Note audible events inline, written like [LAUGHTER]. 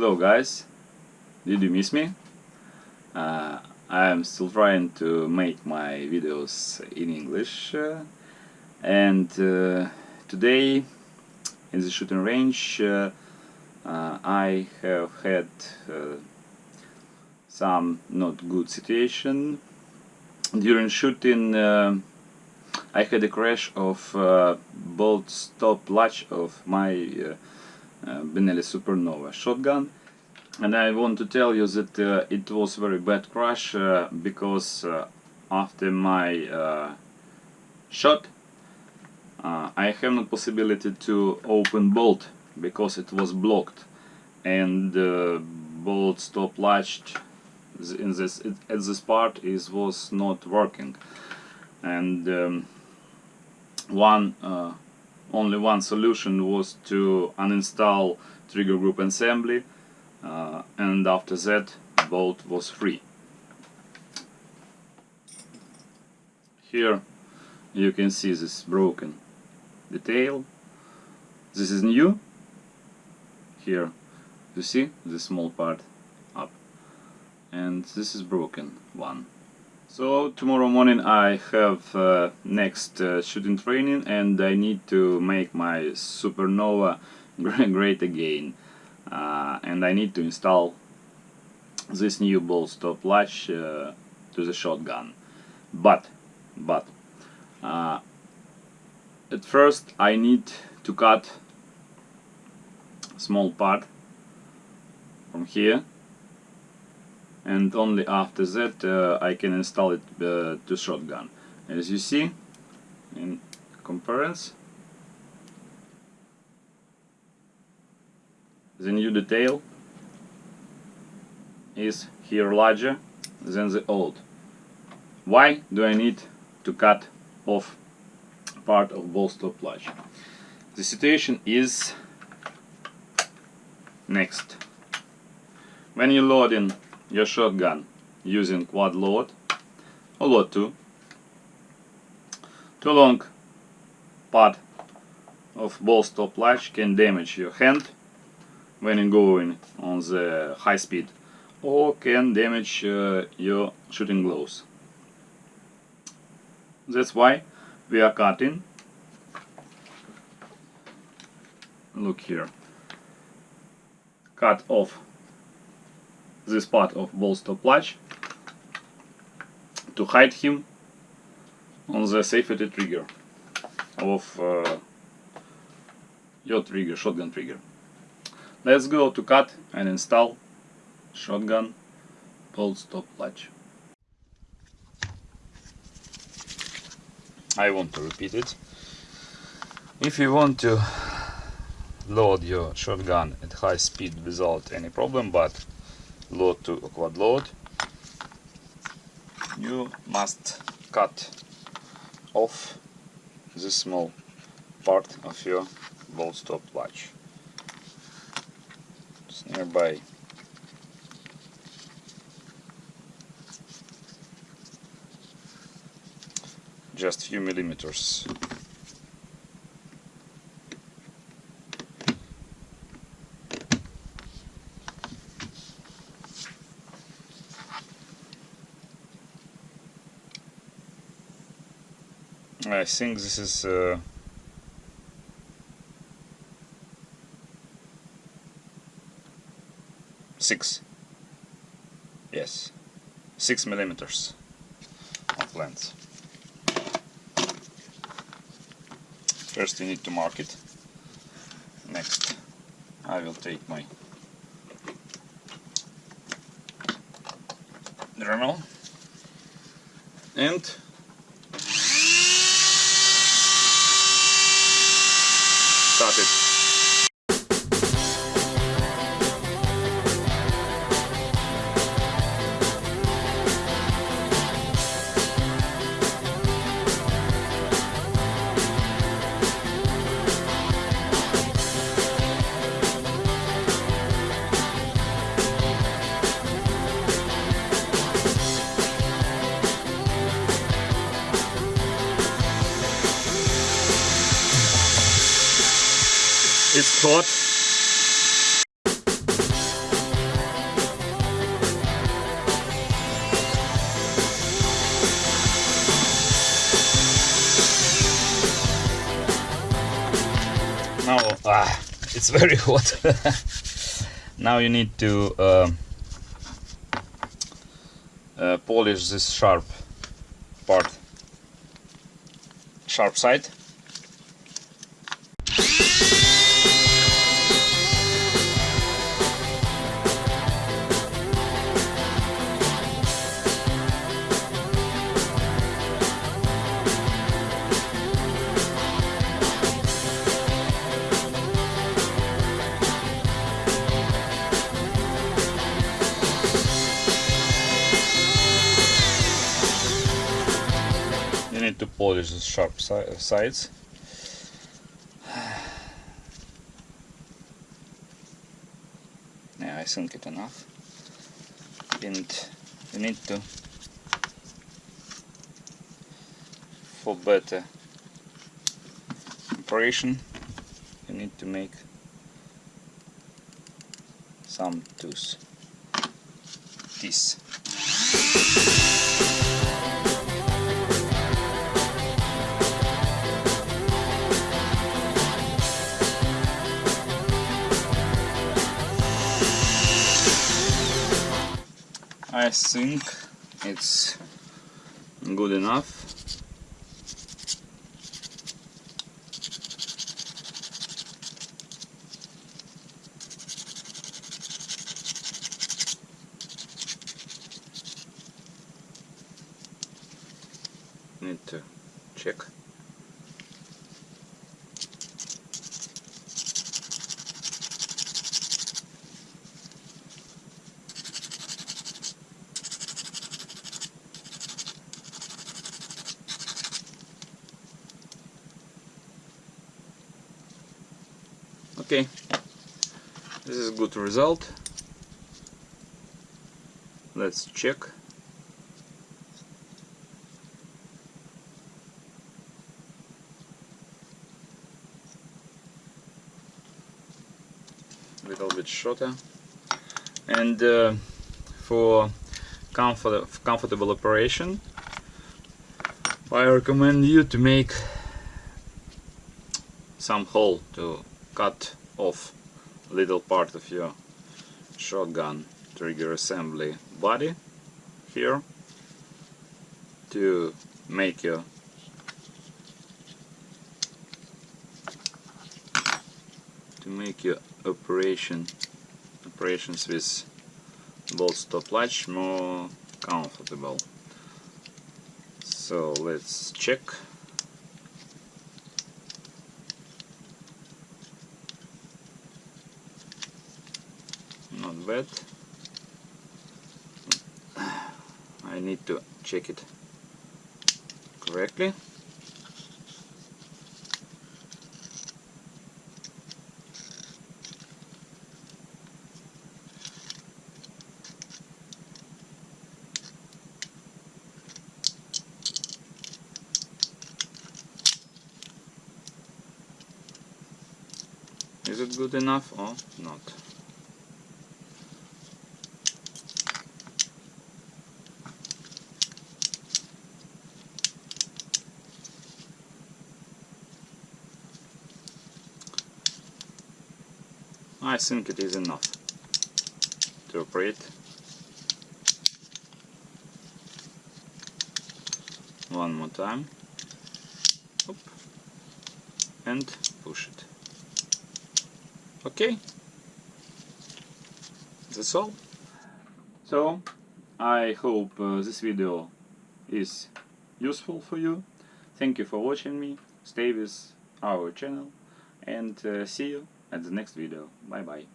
Hello guys, did you miss me? Uh, I'm still trying to make my videos in English uh, and uh, today in the shooting range uh, uh, I have had uh, some not good situation during shooting I had a crash of bolt stop latch of my uh, Benelli Supernova shotgun. And I want to tell you that uh, it was very bad crash uh, because after my shot I have no possibility to open bolt because it was blocked. And bolt stop latched in this it, at this part is was not working. And um, one uh, only one solution was to uninstall trigger group assembly uh, and after that bolt was free. Here you can see this broken detail. This is new. Here you see the small part up and this is broken one. So tomorrow morning I have uh, next uh, shooting training and I need to make my Supernova [LAUGHS] great again. Uh, and I need to install this new bolt stop latch uh, to the shotgun. But but uh, at first I need to cut small part from here and only after that uh, I can install it uh, to shotgun. As you see in comparison the new detail is here larger than the old. Why do I need to cut off part of bolt stop latch? The situation is next. When you're loading your shotgun using quad load or load 2 too long part of bolt stop latch can damage your hand when going on the high speed or can damage uh, your shooting gloves. That's why we are cutting. Look here. Cut off this part of bolt stop latch to hide him on the safety trigger of uh, your trigger, shotgun trigger. Let's go to cut and install shotgun bolt stop latch. I want to repeat it. If you want to load your shotgun at high speed without any problem, but load two quad load. You must cut off this small part of your bolt stop latch. It's nearby. Just few millimeters I think this is uh, six. Yes. Six millimeters of length. First we need to mark it. Next I will take my Dremel and now ah, it's very [LAUGHS] hot. Now you need to uh, uh, polish this sharp part. Sharp side. Need to polish the sharp si sides. yeah, I think it enough. And you need to for better operation you need to make some tools. This. I think it's good enough. Need to check. Okay. This is good result. Let's check. A little bit shorter. And uh, for comfort comfortable operation I recommend you to make some hole to cut off little part of your shotgun trigger assembly body here to make your to make your operation operations with bolt stop latch more comfortable. So let's check I need to check it correctly Is it good enough or not? I think it is enough to operate. One more time. Oop. And push it. Okay. That's all. So, I hope uh, this video is useful for you. Thank you for watching me. Stay with our channel and uh, see you at the next video. Bye bye.